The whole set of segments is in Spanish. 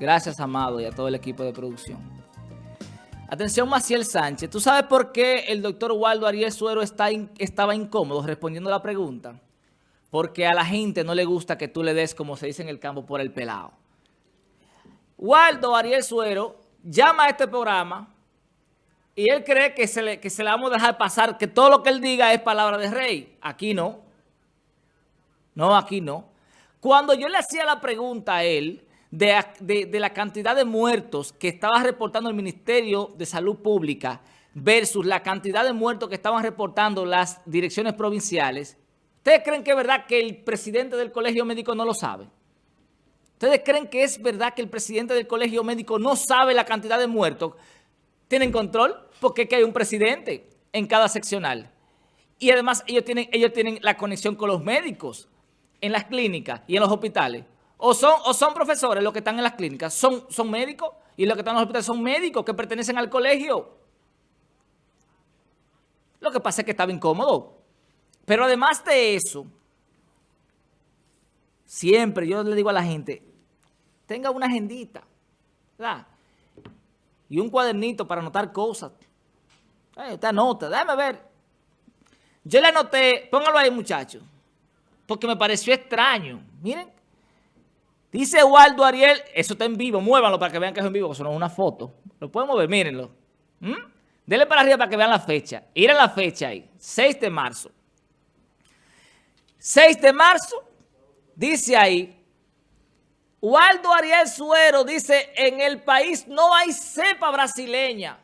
Gracias, Amado, y a todo el equipo de producción. Atención, Maciel Sánchez. ¿Tú sabes por qué el doctor Waldo Ariel Suero está estaba incómodo respondiendo la pregunta? Porque a la gente no le gusta que tú le des, como se dice en el campo, por el pelado. Waldo Ariel Suero llama a este programa y él cree que se, le, que se le vamos a dejar pasar, que todo lo que él diga es palabra de rey. Aquí no. No, aquí no. Cuando yo le hacía la pregunta a él de, la cantidad de muertos que estaba reportando el Ministerio de Salud Pública versus la cantidad de muertos que estaban reportando las direcciones provinciales, ¿ustedes creen que es verdad que el presidente del colegio médico no lo sabe? ¿Ustedes creen que es verdad que el presidente del colegio médico no sabe la cantidad de muertos? ¿Tienen control? Porque es que hay un presidente en cada seccional. Y además ellos tienen, ellos tienen la conexión con los médicos en las clínicas y en los hospitales. O son, o son profesores los que están en las clínicas, son, son médicos y los que están en los hospitales son médicos que pertenecen al colegio. Lo que pasa es que estaba incómodo. Pero además de eso, siempre yo le digo a la gente, tenga una agendita, ¿verdad? Y un cuadernito para anotar cosas. Eh, usted anota, déjame ver. Yo le anoté, póngalo ahí muchachos, porque me pareció extraño. Miren, Dice Waldo Ariel, eso está en vivo, muévanlo para que vean que es en vivo, eso no es una foto. Lo podemos ver, mírenlo. ¿Mm? Denle para arriba para que vean la fecha. Ir a la fecha ahí, 6 de marzo. 6 de marzo, dice ahí, Waldo Ariel Suero dice, en el país no hay cepa brasileña.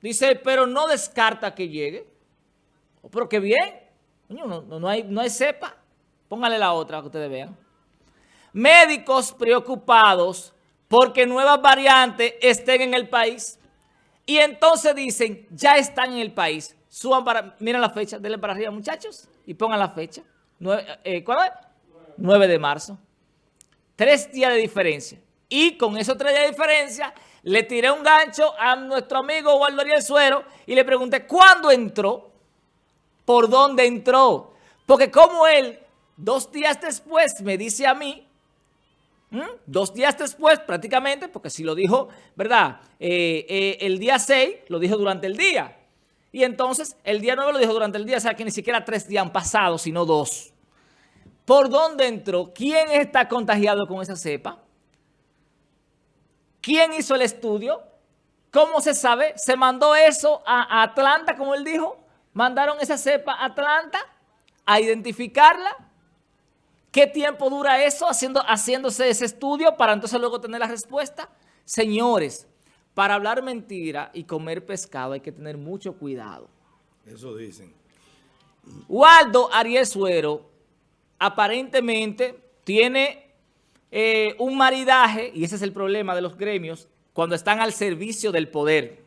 Dice, pero no descarta que llegue. Oh, pero qué bien. No, hay, no hay cepa. Póngale la otra que ustedes vean. Médicos preocupados porque nuevas variantes estén en el país. Y entonces dicen, ya están en el país. Suban para, miren la fecha, denle para arriba muchachos y pongan la fecha. Eh, ¿Cuál es? 9 de marzo. Tres días de diferencia. Y con esos tres días de diferencia, le tiré un gancho a nuestro amigo Waldo Ariel Suero y le pregunté, ¿cuándo entró? ¿Por dónde entró? Porque como él, dos días después, me dice a mí ¿Mm? Dos días después, prácticamente, porque si lo dijo, ¿verdad? Eh, eh, el día 6 lo dijo durante el día. Y entonces el día 9 lo dijo durante el día, o sea que ni siquiera tres días han pasado, sino dos. ¿Por dónde entró? ¿Quién está contagiado con esa cepa? ¿Quién hizo el estudio? ¿Cómo se sabe? ¿Se mandó eso a Atlanta, como él dijo? ¿Mandaron esa cepa a Atlanta a identificarla? ¿Qué tiempo dura eso haciendo, haciéndose ese estudio para entonces luego tener la respuesta? Señores, para hablar mentira y comer pescado hay que tener mucho cuidado. Eso dicen. Waldo Ariel Suero aparentemente tiene eh, un maridaje, y ese es el problema de los gremios, cuando están al servicio del poder.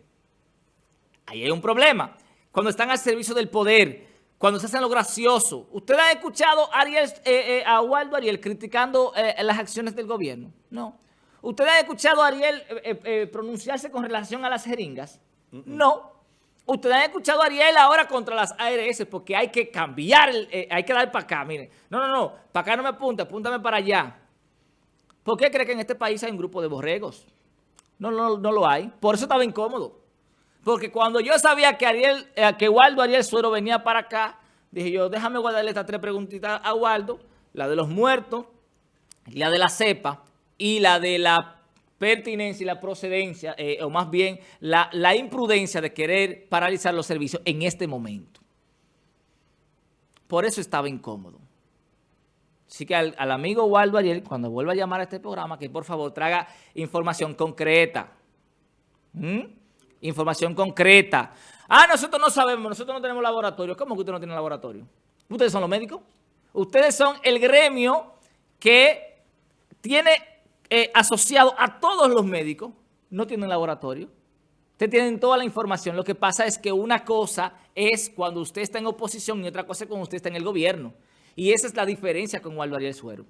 Ahí hay un problema. Cuando están al servicio del poder, cuando se hacen lo gracioso. ¿Ustedes han escuchado a, Ariel, eh, eh, a Waldo Ariel criticando eh, las acciones del gobierno? No. ¿Ustedes han escuchado a Ariel pronunciarse con relación a las jeringas? No. ¿Ustedes han escuchado a Ariel ahora contra las ARS? Porque hay que cambiar, hay que dar para acá, miren. No, no, no, para acá no me apunta, apúntame para allá. ¿Por qué cree que en este país hay un grupo de borregos? No, no, no lo hay. Por eso estaba incómodo. Porque cuando yo sabía que Ariel, eh, que Waldo Ariel Suero venía para acá, dije yo, déjame guardarle estas tres preguntitas a Waldo, la de los muertos, la de la cepa y la de la pertinencia y la procedencia, eh, o más bien la, imprudencia de querer paralizar los servicios en este momento. Por eso estaba incómodo. Así que al, amigo Waldo Ariel, cuando vuelva a llamar a este programa, que por favor traiga información concreta. ¿Mm? Información concreta. Ah, nosotros no sabemos, nosotros no tenemos laboratorio. ¿Cómo que usted no tiene laboratorio? ¿Ustedes son los médicos? Ustedes son el gremio que tiene eh, asociado a todos los médicos. No tienen laboratorio. Ustedes tienen toda la información. Lo que pasa es que una cosa es cuando usted está en oposición y otra cosa es cuando usted está en el gobierno. Y esa es la diferencia con Waldo Ariel Suero.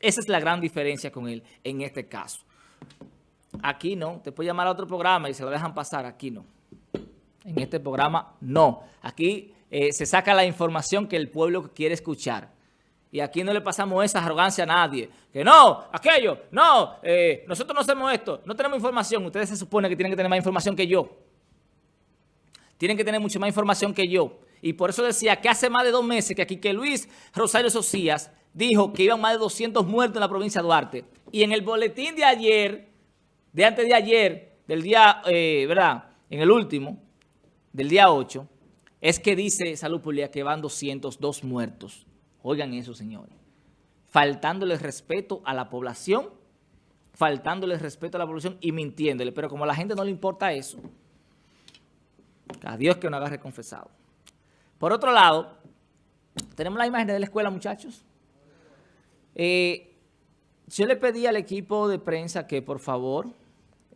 Esa es la gran diferencia con él en este caso. Aquí no. Te puede llamar a otro programa y se lo dejan pasar. Aquí no. En este programa no. Aquí eh, se saca la información que el pueblo quiere escuchar. Y aquí no le pasamos esa arrogancia a nadie. Que no, aquello, no, eh, nosotros no hacemos esto, no tenemos información. Ustedes se supone que tienen que tener más información que yo. Tienen que tener mucha más información que yo. Y por eso decía que hace más de dos meses que aquí que Luis Rosario Socias dijo que iban más de 200 muertos en la provincia de Duarte. Y en el boletín de ayer, de antes de ayer, del día, eh, ¿verdad? En el último, del día 8, es que dice Salud Pública que van 202 muertos. Oigan eso, señores. Faltándole respeto a la población, faltándole respeto a la población y mintiéndole. Pero como a la gente no le importa eso, a Dios que no agarre confesado. Por otro lado, tenemos la imagen de la escuela, muchachos. Eh, yo le pedí al equipo de prensa que, por favor,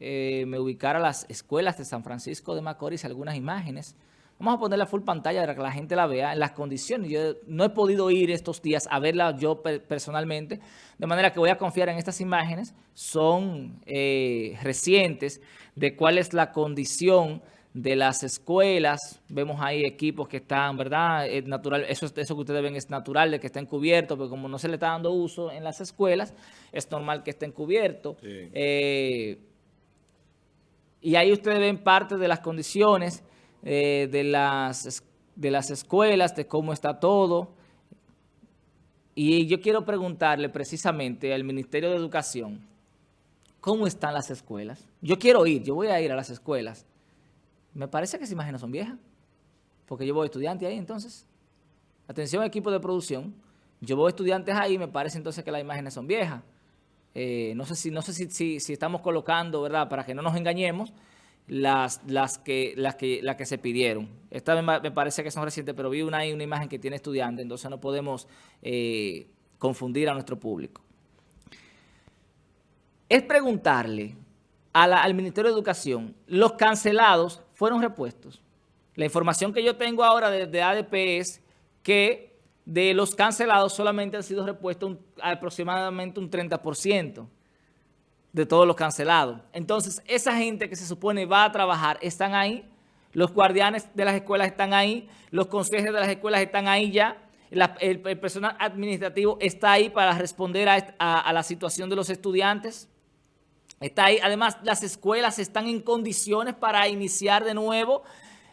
eh, me ubicara las escuelas de San Francisco de Macorís algunas imágenes. Vamos a poner la full pantalla para que la gente la vea en las condiciones. Yo no he podido ir estos días a verla yo personalmente, de manera que voy a confiar en estas imágenes. Son eh, recientes de cuál es la condición de las escuelas, vemos ahí equipos que están, ¿verdad? Es natural, eso, eso que ustedes ven es natural de que estén cubiertos, pero como no se le está dando uso en las escuelas, es normal que estén cubiertos. Eh, y ahí ustedes ven parte de las condiciones eh, de, las, de las escuelas, de cómo está todo. Y yo quiero preguntarle precisamente al Ministerio de Educación, ¿cómo están las escuelas? Yo quiero ir, yo voy a ir a las escuelas. Me parece que esas imágenes son viejas, porque yo voy estudiante ahí entonces. Atención equipo de producción, yo voy estudiantes ahí, me parece entonces que las imágenes son viejas. Eh, no sé, si, no sé si, si, estamos colocando, ¿verdad? Para que no nos engañemos, las, las, que, las, que, las que se pidieron. Esta me, me parece que son recientes, pero vi una, una imagen que tiene estudiante, entonces no podemos eh, confundir a nuestro público. Es preguntarle al Ministerio de Educación, los cancelados fueron repuestos. La información que yo tengo ahora desde ADP es que de los cancelados solamente han sido repuestos aproximadamente un 30% de todos los cancelados. Entonces, esa gente que se supone va a trabajar, están ahí, los guardianes de las escuelas están ahí, los consejos de las escuelas están ahí ya, el, personal administrativo está ahí para responder a la situación de los estudiantes. Está ahí. Además, las escuelas están en condiciones para iniciar de nuevo.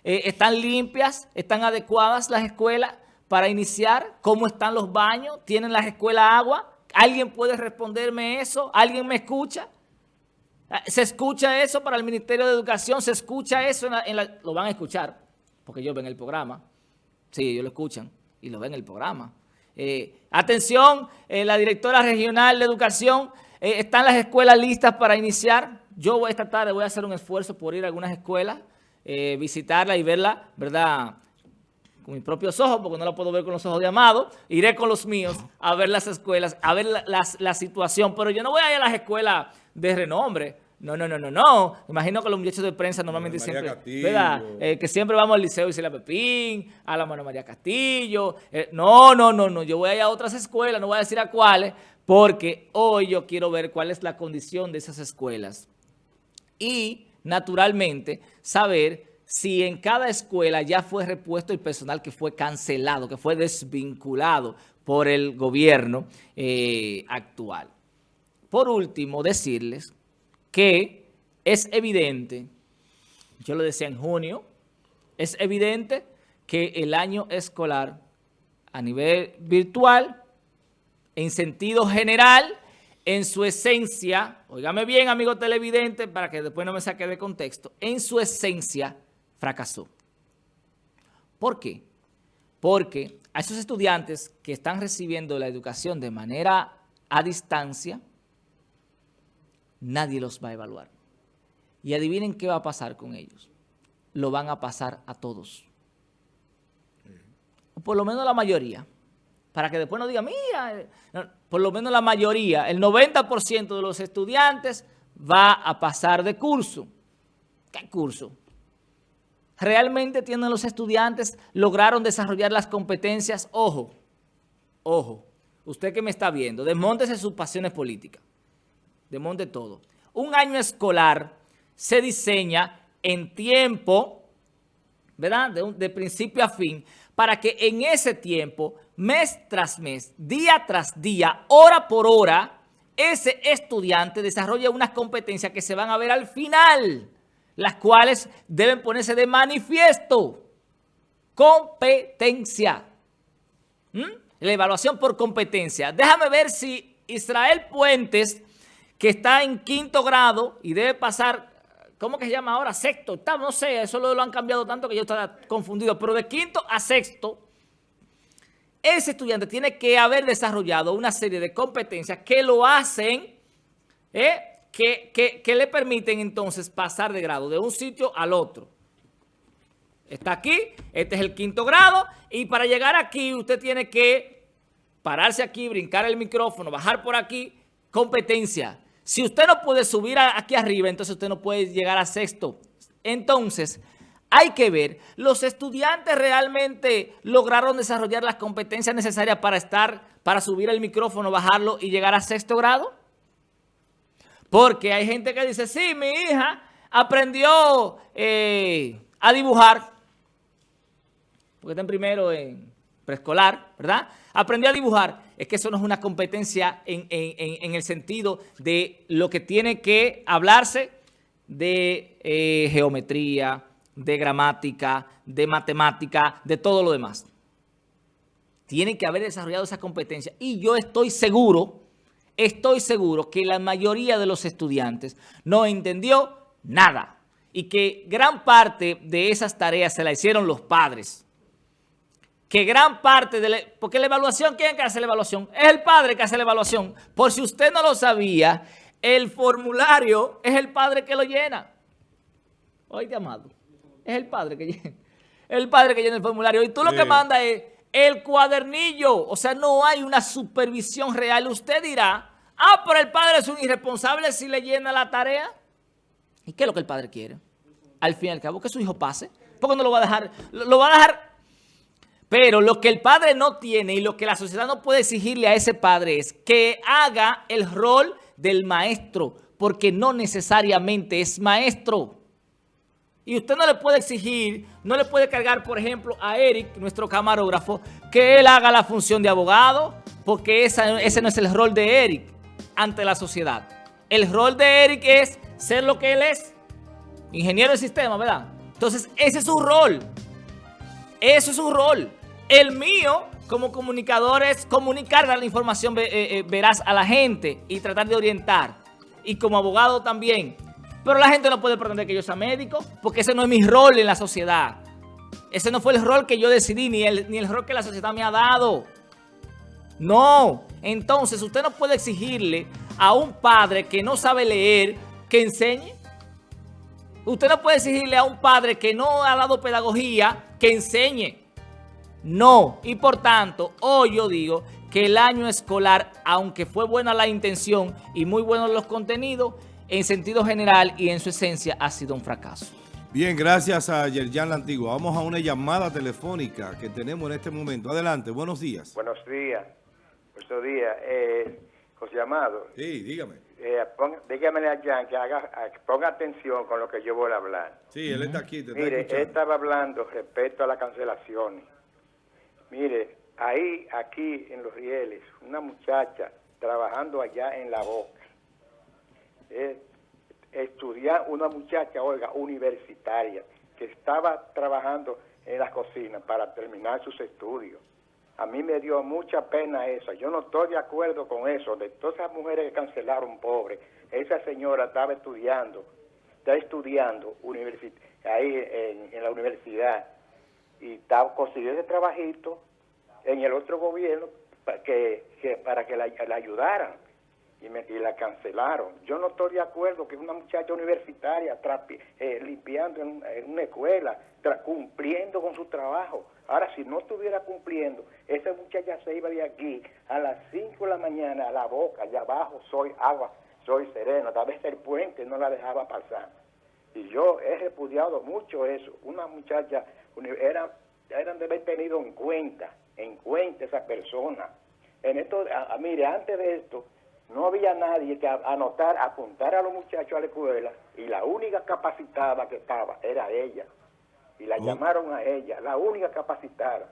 Eh, están limpias, están adecuadas las escuelas para iniciar. ¿Cómo están los baños? ¿Tienen las escuelas agua? ¿Alguien puede responderme eso? ¿Alguien me escucha? Ah, ¿Se escucha eso para el Ministerio de Educación? ¿Se escucha eso? En la, lo van a escuchar, porque ellos ven el programa. Sí, ellos lo escuchan y lo ven el programa. Eh, atención, eh, la directora regional de Educación eh, ¿Están las escuelas listas para iniciar? Yo esta tarde voy a hacer un esfuerzo por ir a algunas escuelas, eh, visitarla y verla, ¿verdad?, con mis propios ojos, porque no la puedo ver con los ojos de Amado. Iré con los míos a ver las escuelas, a ver la, situación. Pero yo no voy a ir a las escuelas de renombre. No, no, no, no, no. Imagino que los muchachos de prensa normalmente siempre, ¿verdad? Eh, que siempre vamos al Liceo y la Pepín, a la mano María Castillo. no, no, no, no. Yo voy a ir a otras escuelas, no voy a decir a cuáles, porque hoy yo quiero ver cuál es la condición de esas escuelas y, naturalmente, saber si en cada escuela ya fue repuesto el personal que fue cancelado, que fue desvinculado por el gobierno eh, actual. Por último, decirles que es evidente, yo lo decía en junio, es evidente que el año escolar a nivel virtual en sentido general, en su esencia, oígame bien, amigo televidente, para que después no me saque de contexto, en su esencia fracasó. ¿Por qué? Porque a esos estudiantes que están recibiendo la educación de manera a distancia, nadie los va a evaluar. Y adivinen qué va a pasar con ellos. Lo van a pasar a todos. O por lo menos la mayoría para que después no digan, mira, por lo menos la mayoría, el 90% de los estudiantes va a pasar de curso. ¿Qué curso? ¿Realmente tienen los estudiantes, lograron desarrollar las competencias? Ojo, ojo, usted que me está viendo, desmontese sus pasiones políticas, desmonte todo. Un año escolar se diseña en tiempo, ¿verdad? de principio a fin, para que en ese tiempo, mes tras mes, día tras día, hora por hora, ese estudiante desarrolle unas competencias que se van a ver al final, las cuales deben ponerse de manifiesto. Competencia. ¿Mm? La evaluación por competencia. Déjame ver si Israel Puentes, que está en quinto grado y debe pasar, ¿cómo que se llama ahora? Sexto, octavo, no sé, eso lo, han cambiado tanto que yo estaba confundido, pero de quinto a sexto, ese estudiante tiene que haber desarrollado una serie de competencias que lo hacen, ¿eh? Que, le permiten entonces pasar de grado de un sitio al otro. Está aquí, este es el quinto grado, y para llegar aquí usted tiene que pararse aquí, brincar el micrófono, bajar por aquí, competencia. Si usted no puede subir aquí arriba, entonces usted no puede llegar a sexto. Entonces, hay que ver, ¿los estudiantes realmente lograron desarrollar las competencias necesarias para estar, para subir el micrófono, bajarlo y llegar a sexto grado? Porque hay gente que dice, sí, mi hija aprendió eh, a dibujar, porque está en primero en preescolar, ¿verdad? Aprendió a dibujar. Es que eso no es una competencia en, el sentido de lo que tiene que hablarse de eh, geometría, de gramática, de matemática, de todo lo demás. Tienen que haber desarrollado esa competencia. Y yo estoy seguro, estoy seguro que la mayoría de los estudiantes no entendió nada. Y que gran parte de esas tareas se la hicieron los padres. Que gran parte de la... Porque la evaluación, ¿quién que hace la evaluación? Es el padre que hace la evaluación. Por si usted no lo sabía, el formulario es el padre que lo llena. Oye, amado. Es el padre que llena. El padre que llena el formulario. Y tú lo que manda es el cuadernillo. O sea, no hay una supervisión real. Usted dirá, ah, pero el padre es un irresponsable si le llena la tarea. ¿Y qué es lo que el padre quiere? Al fin y al cabo, que su hijo pase. ¿Por qué no lo va a dejar? Lo va a dejar... Pero lo que el padre no tiene y lo que la sociedad no puede exigirle a ese padre es que haga el rol del maestro, porque no necesariamente es maestro. Y usted no le puede exigir, no le puede cargar, por ejemplo, a Eric, nuestro camarógrafo, que él haga la función de abogado, porque ese no es el rol de Eric ante la sociedad. El rol de Eric es ser lo que él es, ingeniero de sistema, ¿verdad? Entonces, ese es su rol. Eso es su rol. El mío, como comunicador, es comunicar, la información eh, eh, veraz a la gente y tratar de orientar. Y como abogado también, pero la gente no puede pretender que yo sea médico, porque ese no es mi rol en la sociedad. Ese no fue el rol que yo decidí, ni el, ni el rol que la sociedad me ha dado. No. Entonces, usted no puede exigirle a un padre que no sabe leer que enseñe. Usted no puede exigirle a un padre que no ha dado pedagogía que enseñe. No. Y por tanto, hoy yo digo que el año escolar, aunque fue buena la intención y muy buenos los contenidos, en sentido general y en su esencia ha sido un fracaso. Bien, gracias a Yerjan La Antigua. Vamos a una llamada telefónica que tenemos en este momento. Adelante, buenos días. Buenos días. Buenos días. Eh, José Amado. Sí, dígame. Eh, dígame a Jan que haga, ponga atención con lo que yo voy a hablar. Sí, él está aquí, te Mire, él estaba hablando respecto a las cancelaciones. Mire, ahí, aquí en Los Rieles, una muchacha trabajando allá en La Boca estudiar una muchacha, oiga, universitaria, que estaba trabajando en la cocina para terminar sus estudios. A mí me dio mucha pena eso. Yo no estoy de acuerdo con eso. De todas esas mujeres que cancelaron, pobre, esa señora estaba estudiando, está estudiando ahí en, la universidad y estaba, consiguió ese trabajito en el otro gobierno para que, para que la ayudaran y, me, y la cancelaron. Yo no estoy de acuerdo que una muchacha universitaria eh, limpiando en, una escuela, cumpliendo con su trabajo. Ahora, si no estuviera cumpliendo, esa muchacha se iba de aquí a las 5 de la mañana a la boca, allá abajo soy agua, soy sereno, tal vez el puente no la dejaba pasar. Y yo he repudiado mucho eso. Una muchacha, era, eran de haber tenido en cuenta, en cuenta esa persona. En esto, mire, antes de esto, no había nadie que anotar, apuntar a los muchachos a la escuela y la única capacitada que estaba era ella. y la Oh. llamaron a ella, la única capacitada.